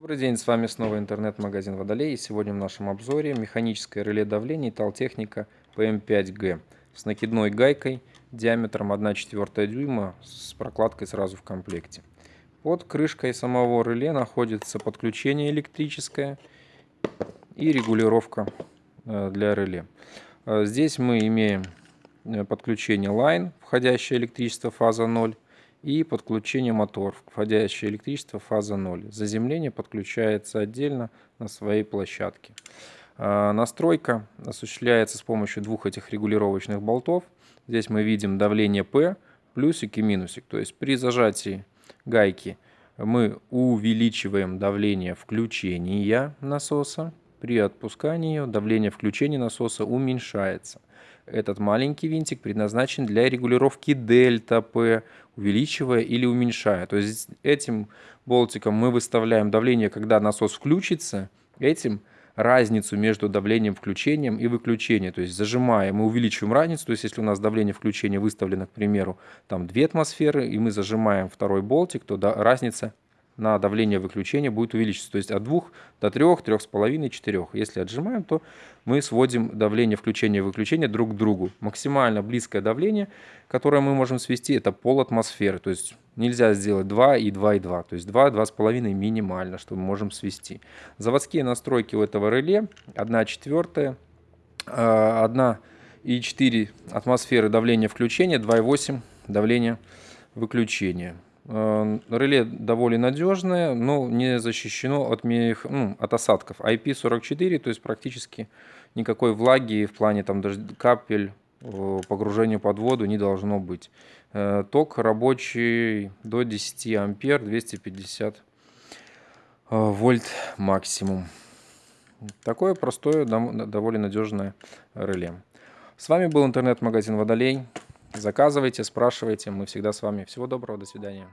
Добрый день, с вами снова интернет-магазин Водолей. И сегодня в нашем обзоре механическое реле давления Италтехника PM5G с накидной гайкой диаметром 1,4 дюйма с прокладкой сразу в комплекте. Под крышкой самого реле находится подключение электрическое и регулировка э, для реле. Э, здесь мы имеем э, подключение Line, входящее электричество фаза 0, и подключение мотор, входящее электричество фаза 0. Заземление подключается отдельно на своей площадке. А, настройка осуществляется с помощью двух этих регулировочных болтов. Здесь мы видим давление P, плюсик и минусик. То есть при зажатии гайки мы увеличиваем давление включения насоса. При отпускании ее давление включения насоса уменьшается. Этот маленький винтик предназначен для регулировки дельта P, увеличивая или уменьшая. То есть этим болтиком мы выставляем давление, когда насос включится, этим разницу между давлением включением и выключением. То есть зажимаем и увеличиваем разницу. То есть если у нас давление включения выставлено, к примеру, там 2 атмосферы, и мы зажимаем второй болтик, то да, разница на давление выключения будет увеличиться. То есть от 2 до 3, 3,5, 4. Если отжимаем, то мы сводим давление включения и выключения друг к другу. Максимально близкое давление, которое мы можем свести, это пол атмосферы. То есть нельзя сделать 2 и 2 и 2. То есть 2, 2,5 минимально, что мы можем свести. Заводские настройки у этого реле 1 четвертая, 1 и 4 атмосферы давления включения, 2,8 давления выключения. Э, реле довольно надежное, но не защищено от, мех... ну, от осадков. IP44, то есть практически никакой влаги в плане там, даже капель погружения под воду не должно быть. Э, ток рабочий до 10 ампер, 250 э, вольт максимум. Такое простое, довольно надежное реле. С вами был интернет-магазин Водолей. Заказывайте, спрашивайте, мы всегда с вами. Всего доброго, до свидания.